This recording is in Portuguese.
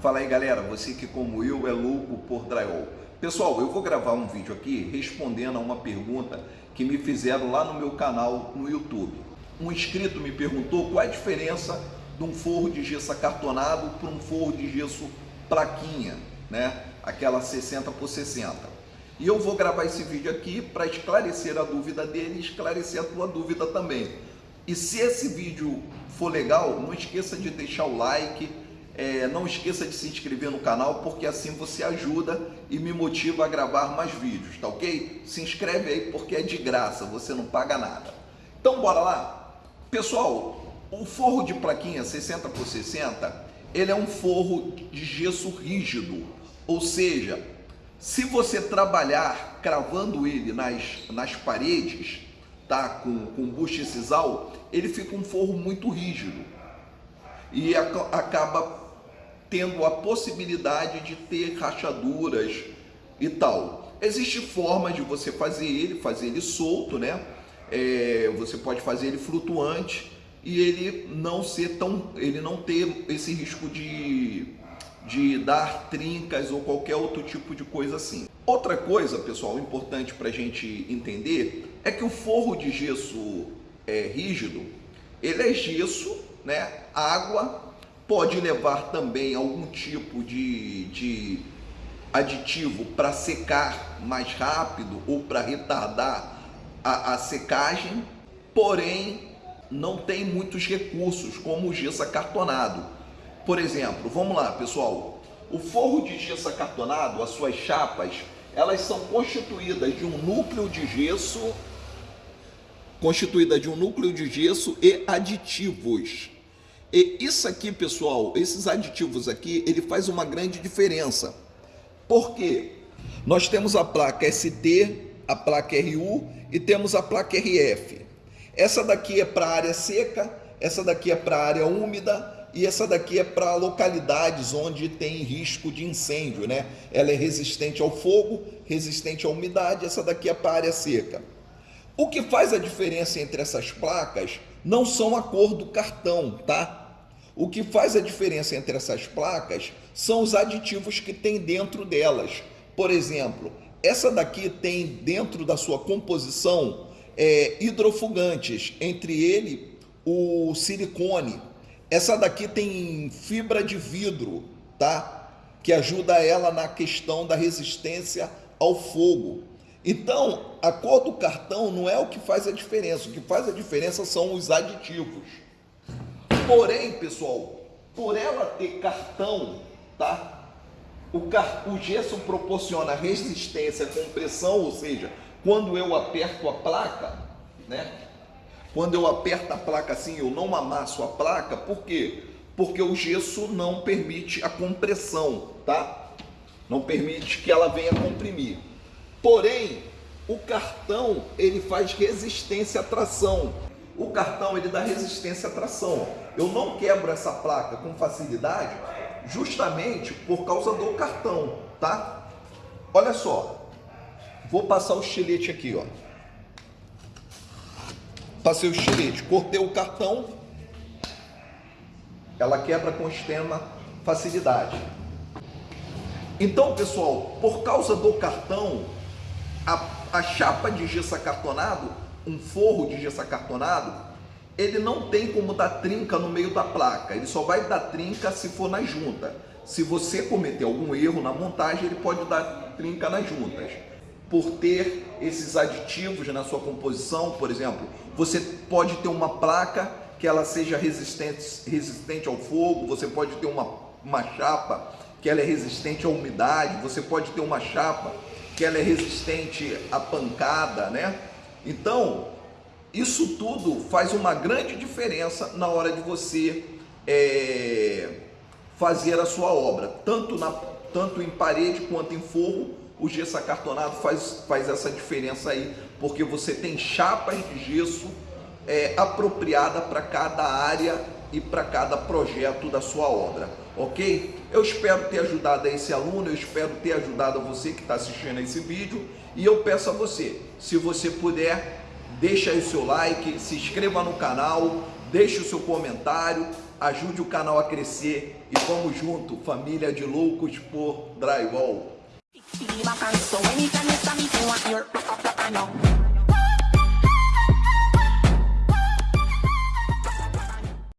Fala aí galera, você que como eu é louco por drywall. Pessoal, eu vou gravar um vídeo aqui respondendo a uma pergunta que me fizeram lá no meu canal no YouTube. Um inscrito me perguntou qual é a diferença de um forro de gesso acartonado para um forro de gesso plaquinha, né? Aquela 60 por 60. E eu vou gravar esse vídeo aqui para esclarecer a dúvida dele e esclarecer a tua dúvida também. E se esse vídeo for legal, não esqueça de deixar o like, é, não esqueça de se inscrever no canal, porque assim você ajuda e me motiva a gravar mais vídeos, tá ok? Se inscreve aí porque é de graça, você não paga nada. Então bora lá? Pessoal, o forro de plaquinha 60 por 60, ele é um forro de gesso rígido, ou seja, se você trabalhar cravando ele nas, nas paredes, tá, com, com buche sisal, ele fica um forro muito rígido e acaba tendo a possibilidade de ter rachaduras e tal. Existe forma de você fazer ele, fazer ele solto, né? É, você pode fazer ele flutuante e ele não ser tão, ele não ter esse risco de, de dar trincas ou qualquer outro tipo de coisa assim. Outra coisa, pessoal, importante para a gente entender é que o forro de gesso é, rígido, ele é gesso, né? Água Pode levar também algum tipo de, de aditivo para secar mais rápido ou para retardar a, a secagem, porém não tem muitos recursos como o gesso acartonado. Por exemplo, vamos lá pessoal, o forro de gesso acartonado, as suas chapas, elas são constituídas de um núcleo de gesso, constituída de um núcleo de gesso e aditivos. E isso aqui, pessoal, esses aditivos aqui, ele faz uma grande diferença. Por quê? Nós temos a placa ST, a placa RU e temos a placa RF. Essa daqui é para área seca, essa daqui é para área úmida e essa daqui é para localidades onde tem risco de incêndio, né? Ela é resistente ao fogo, resistente à umidade, essa daqui é para área seca. O que faz a diferença entre essas placas não são a cor do cartão, tá? O que faz a diferença entre essas placas são os aditivos que tem dentro delas. Por exemplo, essa daqui tem dentro da sua composição é, hidrofugantes, entre ele o silicone. Essa daqui tem fibra de vidro, tá? Que ajuda ela na questão da resistência ao fogo. Então, a cor do cartão não é o que faz a diferença, o que faz a diferença são os aditivos. Porém, pessoal, por ela ter cartão, tá? O, car... o gesso proporciona resistência com pressão, ou seja, quando eu aperto a placa, né? Quando eu aperto a placa assim, eu não amasso a placa, por quê? Porque o gesso não permite a compressão, tá? Não permite que ela venha comprimir. Porém, o cartão ele faz resistência à tração. O cartão ele dá resistência à tração. Eu não quebro essa placa com facilidade justamente por causa do cartão, tá? Olha só. Vou passar o estilete aqui, ó. Passei o estilete, cortei o cartão. Ela quebra com extrema facilidade. Então, pessoal, por causa do cartão, a, a chapa de gesso acartonado, um forro de gesso acartonado, ele não tem como dar trinca no meio da placa, ele só vai dar trinca se for na junta. Se você cometer algum erro na montagem, ele pode dar trinca nas juntas. Por ter esses aditivos na sua composição, por exemplo, você pode ter uma placa que ela seja resistente, resistente ao fogo, você pode ter uma, uma chapa que ela é resistente à umidade, você pode ter uma chapa que ela é resistente à pancada, né? Então, isso tudo faz uma grande diferença na hora de você é, fazer a sua obra, tanto, na, tanto em parede quanto em forro, o gesso acartonado faz, faz essa diferença aí, porque você tem chapas de gesso é, apropriada para cada área e para cada projeto da sua obra, ok? Eu espero ter ajudado esse aluno, eu espero ter ajudado você que está assistindo a esse vídeo e eu peço a você, se você puder, deixa aí o seu like, se inscreva no canal, deixe o seu comentário ajude o canal a crescer e vamos junto, família de loucos por drywall.